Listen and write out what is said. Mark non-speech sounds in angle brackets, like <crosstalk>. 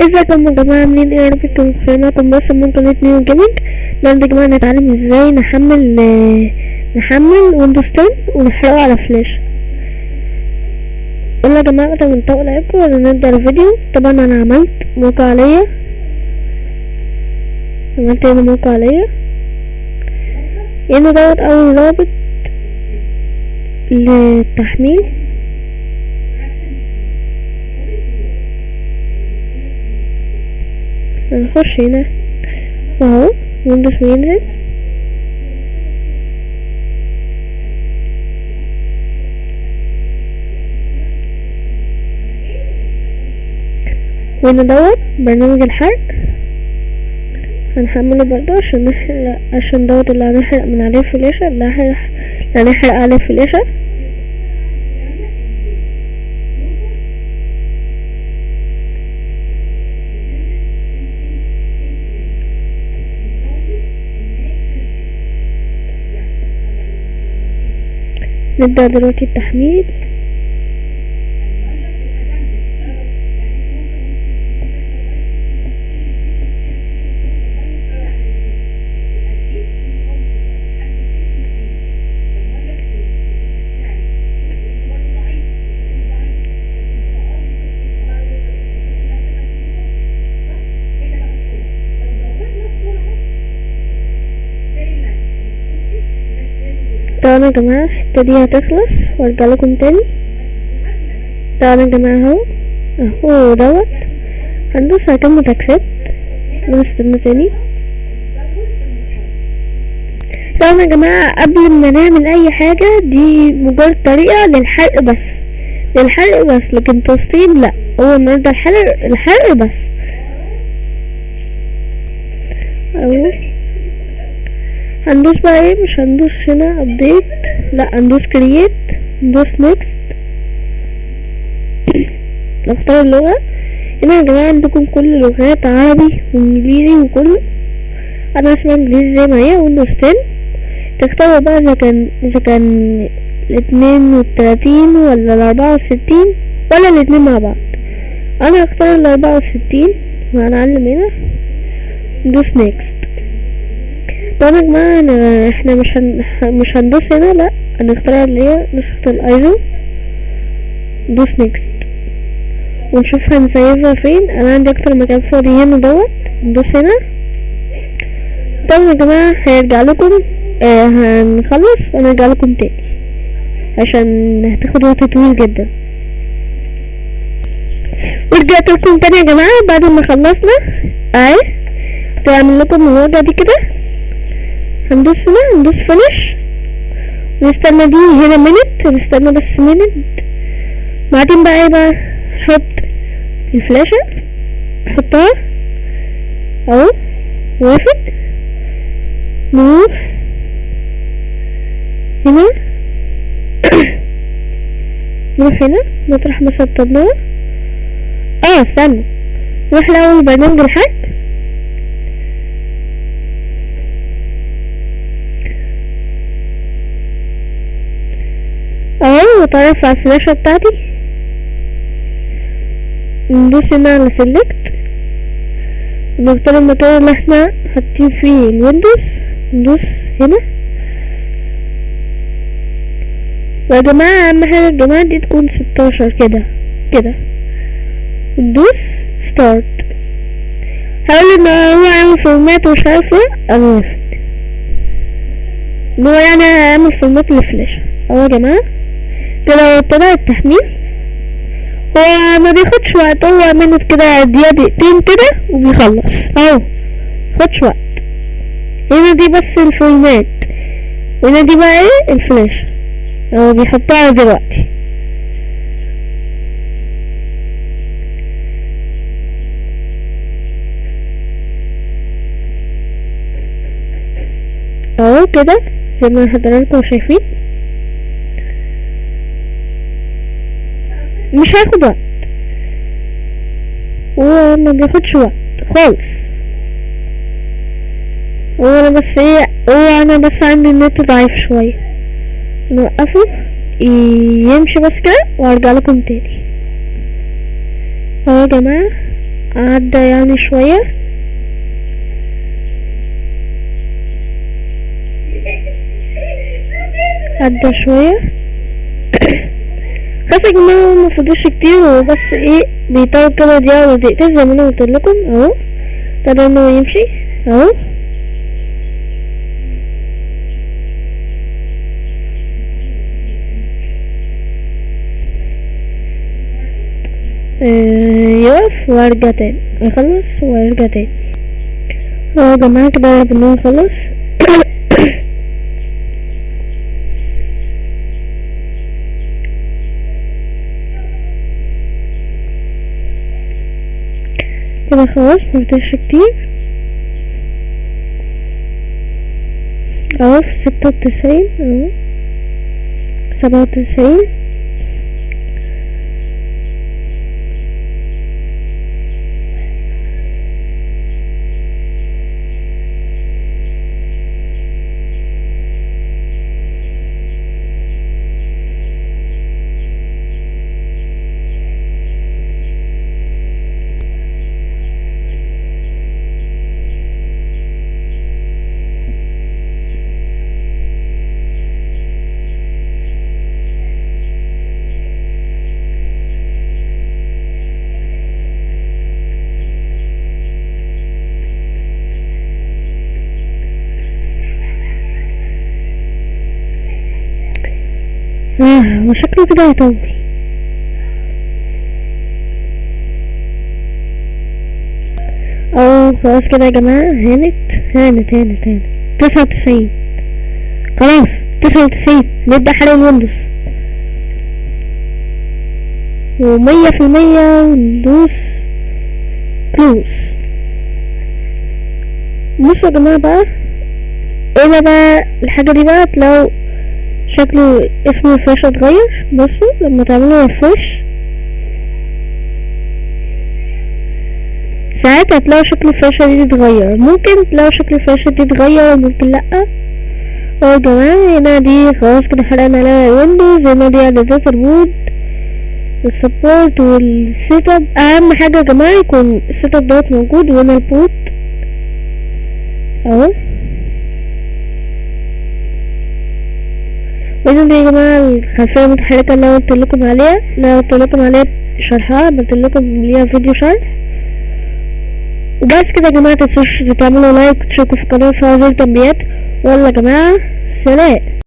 ازيكم يا جماعة عاملين إيه يا رب تكونوا بخير معاكم بس من قناة New Gaming النهاردة يا جماعة نتعلم إزاي نحمل آه، نحمل ويندوز 10 ونحرقه على فلاش يلا يا جماعة قبل ما نطول عليكم ولا نبدأ الفيديو طبعا أنا عملت موقع ليا عملت هنا موقع ليا هنا دوت أول رابط للتحميل. هنخش هنا واهو ويندوز بينزل وهنا دوت برنامج الحرق؟ هنحمله برضه عشان نحرق عشان دوت اللي هنحرق من عليه الفلاشة اللي هنحرق عليه الفلاشة نبدأ دلوقتي التحميل. طبعا يا جماعة الحتة دي هتخلص وارجع لكم تاني. طبعا يا جماعة أهو. أهو دوت. هندوس على كلمة اكسبت ونستنى تاني. طبعا يا جماعة قبل ما نعمل أي حاجة دي مجرد طريقة للحرق بس. للحرق بس لكن تسطيب لا. هو النهاردة الحرق الحرق بس. أهو. هندوس بقى إيه مش هندوس هنا update لا هندوس create ندوس next نختار اللغة هنا يا جماعة عندكم كل اللغات عربي وانجليزي وكله أنا اسمع انجليزي زي ما هي ويندوز 10 تختاروا بقى اذا كان اذا كان الاتنين والتلاتين ولا الاربعة وستين ولا الاتنين مع بعض أنا هختار الاربعة وستين وهنعلم هنا ندوس next طبعا يا جماعة إحنا مش هن... مش هندوس هنا لأ هنختار اللي هي نسخة الايزو ندوس next ونشوف هنسيفها فين. أنا عندي أكتر مكان فاضي هنا دوت. ندوس هنا. طبعا يا جماعة هيرجع لكم آه هنخلص ونرجع لكم تاني. عشان هتاخد وقت طويل جدا. ورجعت لكم تاني يا جماعة بعد ما خلصنا. أهي. تعمل لكم الوجهة دي كده. هندوس هنا هندوس فينش نستنى دي هنا منت نستنى بس منت. بعدين بقى إيه بقى؟ نحط الفلاشة نحطها أهو وافق. <coughs> نروح هنا. نروح هنا مطرح ما آه استنى. نروح الأول برنامج الحرق وتعرف على الفلاشة بتاعتي. ندوس هنا على select ونختار المكان اللي إحنا حاطين فيه الويندوز. ندوس هنا. ويا جماعة أهم حاجة يا جماعة دي تكون ستاشر كده كده. وندوس start هقول إن هو عامل format ومش عارف إيه أنا موافق. إن هو يعني هيعمل format للفلاش أهو يا جماعة. كده ابتدى التحميل. هو ما بياخدش وقت هو منت كده دقيقة دقيقتين كده وبيخلص. أهو مبياخدش وقت. هنا دي بس ال format وهنا دي بقى إيه؟ الفلاش. هو بيحطها دلوقتي. أهو كده زي ما حضراتكم شايفين. مش هياخد وقت. هو ما بياخدش وقت خالص. هو أنا بس إيه هو أنا بس عندي النت ضعيف شوية. نوقفه يمشي بس كده وأرجع لكم تاني. أهو يا جماعة عدى يعني شوية. عدى شوية. خلاص يا جماعة مفضلش كتير وبس إيه بيطول كده دقيقة ولا دقيقتين زي ما أنا قلت لكم اهو ابتدى انه يمشي اهو يقف وارجع تاني يخلص وارجع تاني اهو يا جماعة كده بنقول خلص كده خلاص مفضلش كتير. أهو في ستة وتسعين أهو. سبعة وتسعين. آه وشكله كده هيطول أو خلاص كده يا جماعة هانت هانت هانت هانت. تسعة وتسعين. خلاص تسعة وتسعين. نبدأ حرق الويندوز. ومية في المية وندوس close بصوا يا جماعة بقى هنا بقى الحاجة دي بقى؟ لو شكله اسم الفلاش اتغير. بصوا لما تعملوا refresh ساعات هتلاقوا شكل الفلاشة دي اتغير ممكن تلاقوا شكل الفلاشة دي اتغير وممكن لأ. اهو يا جماعة هنا دي خلاص كده حرقنا عليها ويندوز هنا دي اعدادات ال boot وال support وال setup أهم حاجة يا جماعة يكون ال setup دوت موجود وهنا ال boot أهو. دي يا جماعة الخلفية المتحركة اللي أنا قلت لكم عليها اللي أنا قلت لكم عليها شرحها عملت لكم ليها فيديو شرح. وبس كده يا جماعة متنسوش تعملوا لايك وتشتركوا في القناة وفعلوا زر التنبيهات ويلا يا جماعة سلام.